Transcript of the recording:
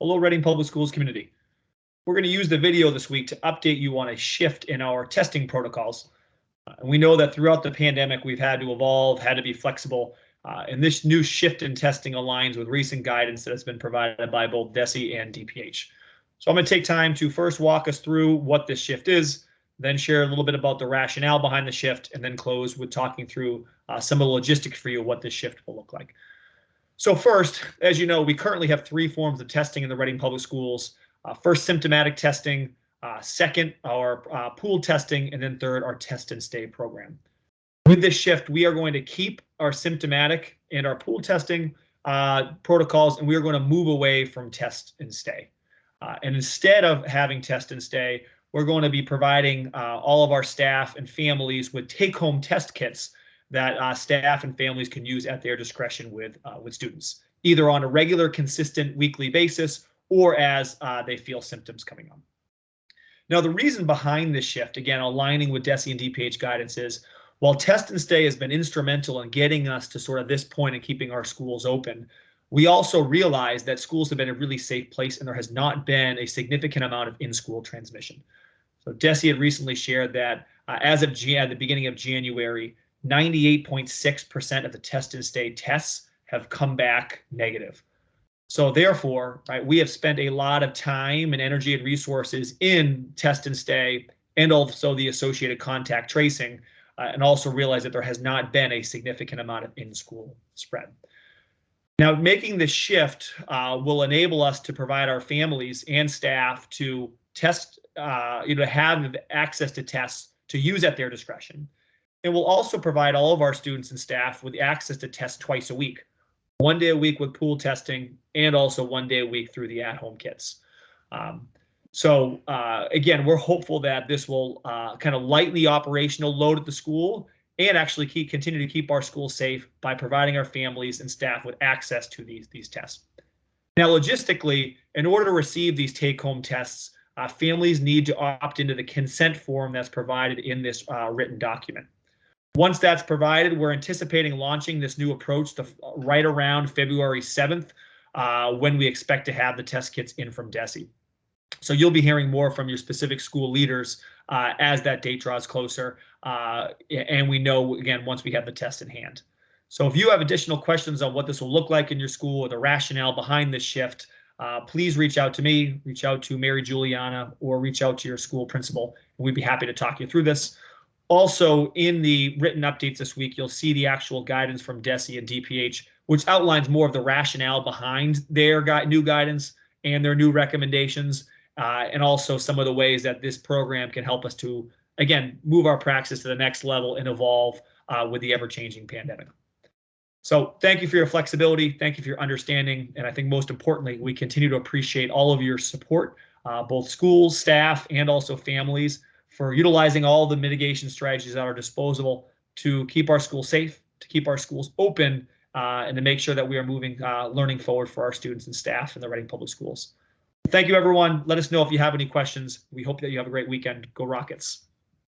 Hello, Reading Public Schools community. We're going to use the video this week to update you on a shift in our testing protocols. Uh, we know that throughout the pandemic, we've had to evolve, had to be flexible, uh, and this new shift in testing aligns with recent guidance that has been provided by both DESE and DPH. So I'm going to take time to first walk us through what this shift is, then share a little bit about the rationale behind the shift, and then close with talking through uh, some of the logistics for you, what this shift will look like. So first, as you know, we currently have three forms of testing in the Reading Public Schools. Uh, first, symptomatic testing. Uh, second, our uh, pool testing. And then third, our test and stay program. With this shift, we are going to keep our symptomatic and our pool testing uh, protocols, and we are going to move away from test and stay. Uh, and instead of having test and stay, we're going to be providing uh, all of our staff and families with take-home test kits that uh, staff and families can use at their discretion with uh, with students, either on a regular, consistent weekly basis or as uh, they feel symptoms coming on. Now, the reason behind this shift, again, aligning with DESE and DPH guidance is, while test and stay has been instrumental in getting us to sort of this point and keeping our schools open, we also realize that schools have been a really safe place and there has not been a significant amount of in-school transmission. So DESE had recently shared that uh, as of G at the beginning of January, 98.6% of the test and stay tests have come back negative. So therefore, right, we have spent a lot of time and energy and resources in test and stay and also the associated contact tracing, uh, and also realize that there has not been a significant amount of in-school spread. Now, making this shift uh, will enable us to provide our families and staff to test, uh, you know, have access to tests to use at their discretion. It will also provide all of our students and staff with access to tests twice a week, one day a week with pool testing and also one day a week through the at-home kits. Um, so uh, again, we're hopeful that this will uh, kind of lighten the operational load at the school and actually keep, continue to keep our schools safe by providing our families and staff with access to these, these tests. Now, logistically, in order to receive these take-home tests, uh, families need to opt into the consent form that's provided in this uh, written document. Once that's provided, we're anticipating launching this new approach to right around February 7th, uh, when we expect to have the test kits in from DESE. So you'll be hearing more from your specific school leaders uh, as that date draws closer. Uh, and we know, again, once we have the test in hand. So if you have additional questions on what this will look like in your school or the rationale behind this shift, uh, please reach out to me, reach out to Mary Juliana, or reach out to your school principal. And we'd be happy to talk you through this. Also, in the written updates this week, you'll see the actual guidance from DESE and DPH, which outlines more of the rationale behind their new guidance and their new recommendations, uh, and also some of the ways that this program can help us to, again, move our practice to the next level and evolve uh, with the ever-changing pandemic. So thank you for your flexibility. Thank you for your understanding. And I think most importantly, we continue to appreciate all of your support, uh, both schools, staff, and also families for utilizing all the mitigation strategies at our disposal to keep our schools safe, to keep our schools open, uh, and to make sure that we are moving uh, learning forward for our students and staff in the Reading Public Schools. Thank you, everyone. Let us know if you have any questions. We hope that you have a great weekend. Go Rockets.